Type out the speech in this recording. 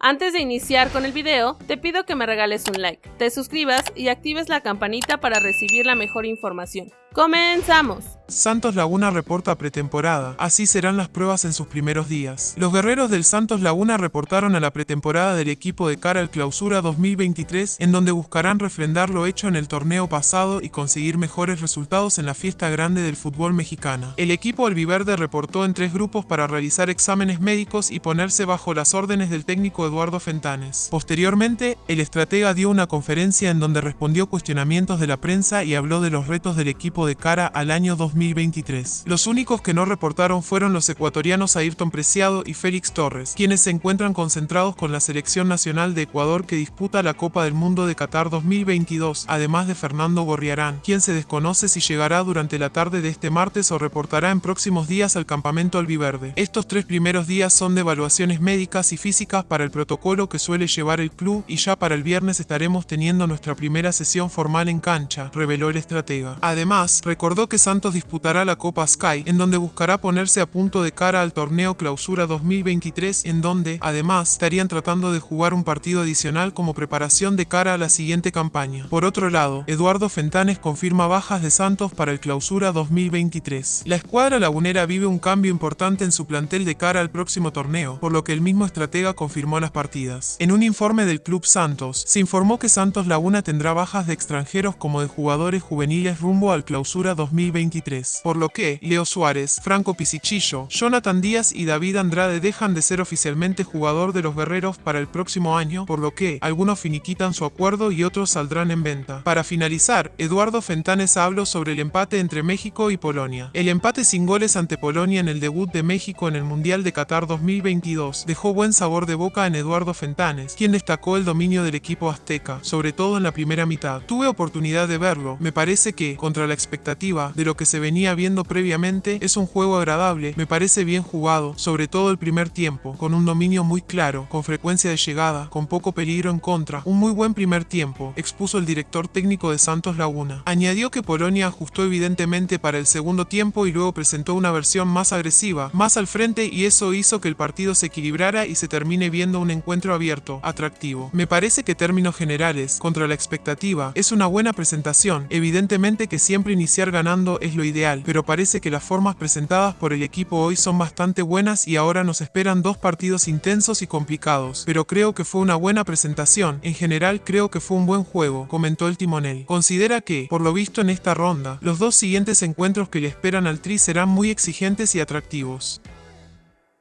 Antes de iniciar con el video, te pido que me regales un like, te suscribas y actives la campanita para recibir la mejor información. ¡Comenzamos! Santos Laguna reporta pretemporada, así serán las pruebas en sus primeros días. Los guerreros del Santos Laguna reportaron a la pretemporada del equipo de cara al clausura 2023, en donde buscarán refrendar lo hecho en el torneo pasado y conseguir mejores resultados en la fiesta grande del fútbol mexicana. El equipo albiverde reportó en tres grupos para realizar exámenes médicos y ponerse bajo las órdenes del técnico Eduardo Fentanes. Posteriormente, el estratega dio una conferencia en donde respondió cuestionamientos de la prensa y habló de los retos del equipo de cara al año 2023. Los únicos que no reportaron fueron los ecuatorianos Ayrton Preciado y Félix Torres, quienes se encuentran concentrados con la selección nacional de Ecuador que disputa la Copa del Mundo de Qatar 2022, además de Fernando Gorriarán, quien se desconoce si llegará durante la tarde de este martes o reportará en próximos días al campamento albiverde. Estos tres primeros días son de evaluaciones médicas y físicas para el protocolo que suele llevar el club y ya para el viernes estaremos teniendo nuestra primera sesión formal en cancha, reveló el estratega. Además, recordó que Santos disputará la Copa Sky, en donde buscará ponerse a punto de cara al torneo Clausura 2023, en donde, además, estarían tratando de jugar un partido adicional como preparación de cara a la siguiente campaña. Por otro lado, Eduardo Fentanes confirma bajas de Santos para el Clausura 2023. La escuadra lagunera vive un cambio importante en su plantel de cara al próximo torneo, por lo que el mismo estratega confirmó las partidas. En un informe del Club Santos, se informó que Santos Laguna tendrá bajas de extranjeros como de jugadores juveniles rumbo al Clausura 2023, por lo que Leo Suárez, Franco Pisichillo, Jonathan Díaz y David Andrade dejan de ser oficialmente jugador de los guerreros para el próximo año, por lo que algunos finiquitan su acuerdo y otros saldrán en venta. Para finalizar, Eduardo Fentanes habló sobre el empate entre México y Polonia. El empate sin goles ante Polonia en el debut de México en el Mundial de Qatar 2022 dejó buen sabor de boca en Eduardo Fentanes, quien destacó el dominio del equipo azteca, sobre todo en la primera mitad. Tuve oportunidad de verlo, me parece que, contra la expectativa de lo que se venía viendo previamente, es un juego agradable, me parece bien jugado, sobre todo el primer tiempo, con un dominio muy claro, con frecuencia de llegada, con poco peligro en contra, un muy buen primer tiempo, expuso el director técnico de Santos Laguna. Añadió que Polonia ajustó evidentemente para el segundo tiempo y luego presentó una versión más agresiva, más al frente y eso hizo que el partido se equilibrara y se termine viendo un encuentro abierto, atractivo. Me parece que términos generales, contra la expectativa, es una buena presentación, evidentemente que siempre iniciar ganando es lo ideal, pero parece que las formas presentadas por el equipo hoy son bastante buenas y ahora nos esperan dos partidos intensos y complicados, pero creo que fue una buena presentación, en general creo que fue un buen juego, comentó el timonel. Considera que, por lo visto en esta ronda, los dos siguientes encuentros que le esperan al Tri serán muy exigentes y atractivos.